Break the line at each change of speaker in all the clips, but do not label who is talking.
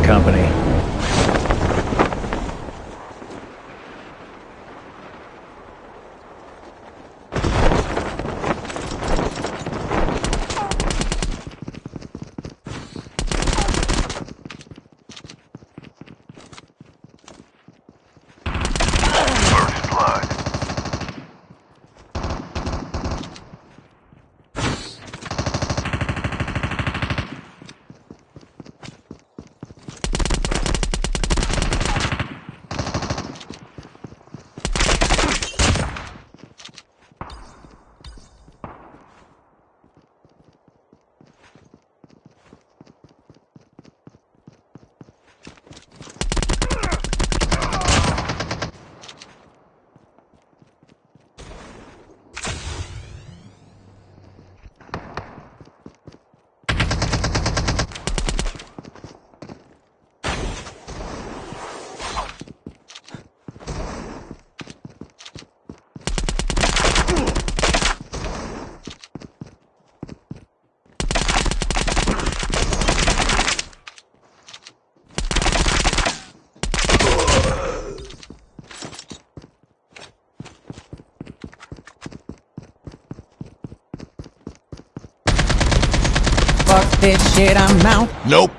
company.
Shit, I'm out.
Nope.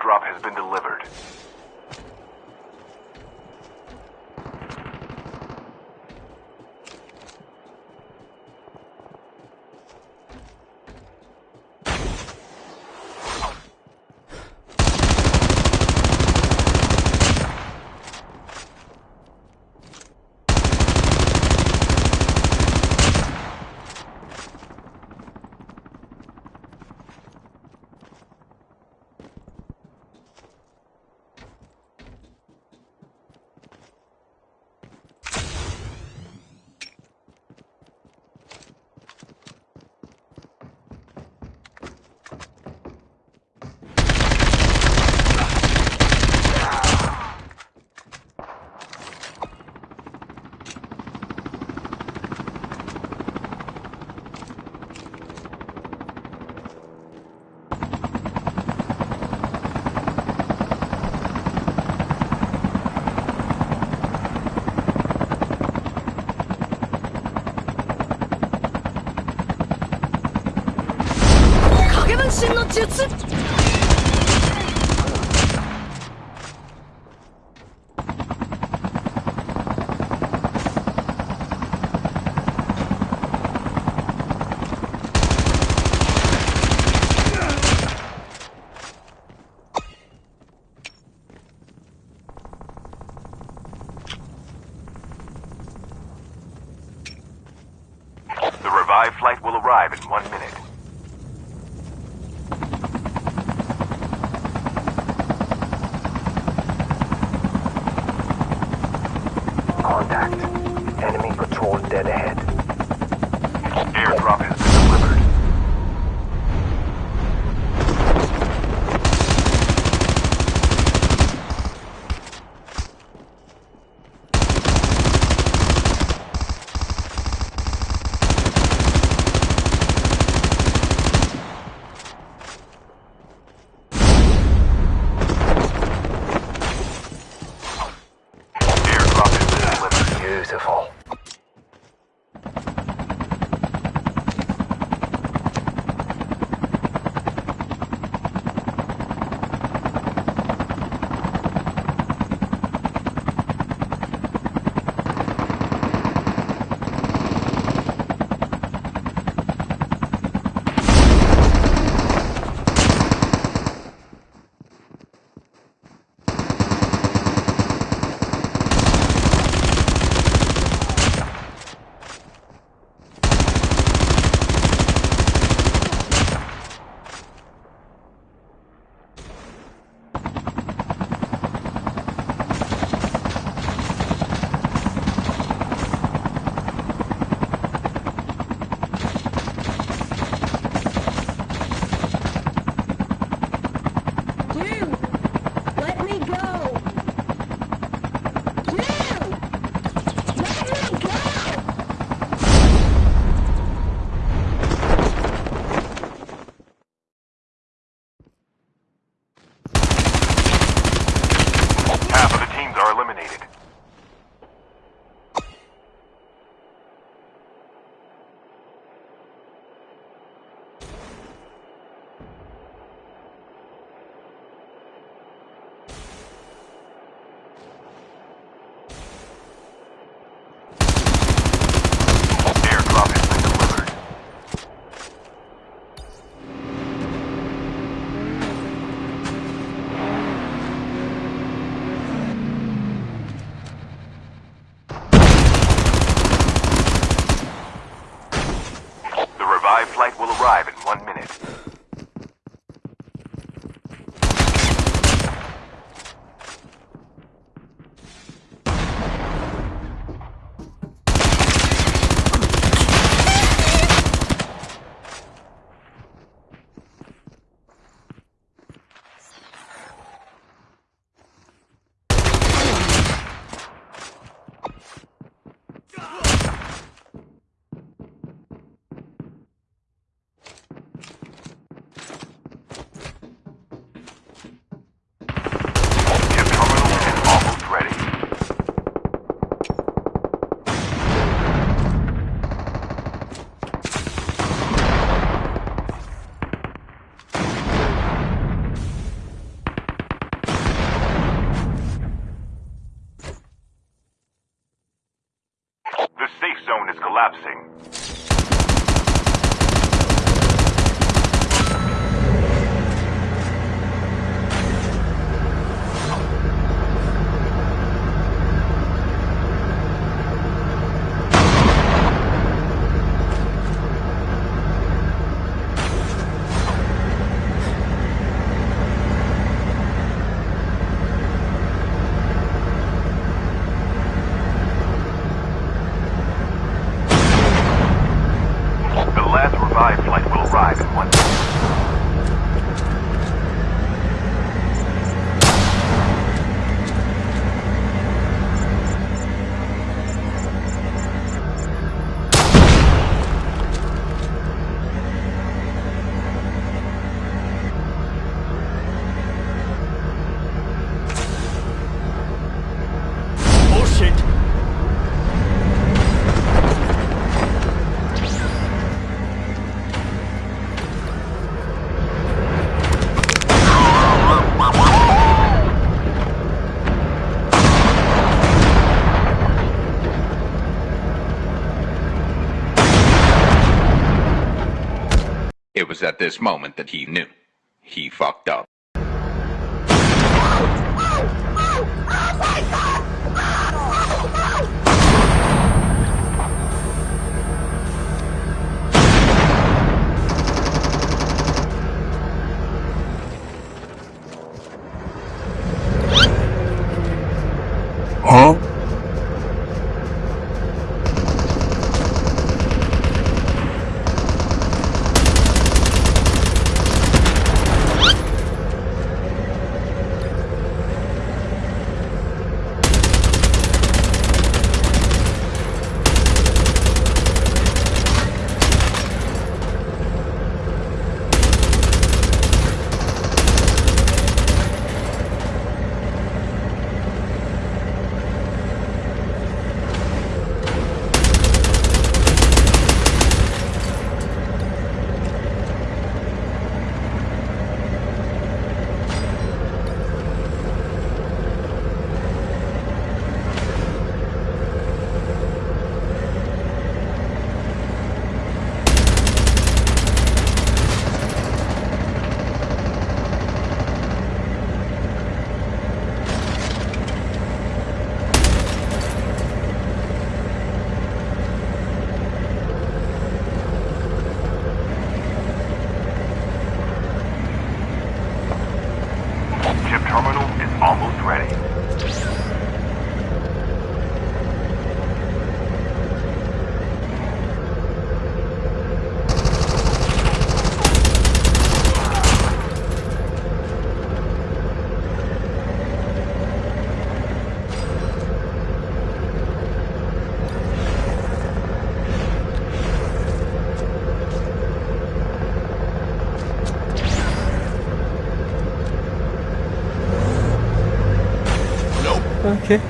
Airdrop has been delivered. the revived flight will arrive in one minute. collapsing.
It was at this moment that he knew. He fucked up.
Huh? 이렇게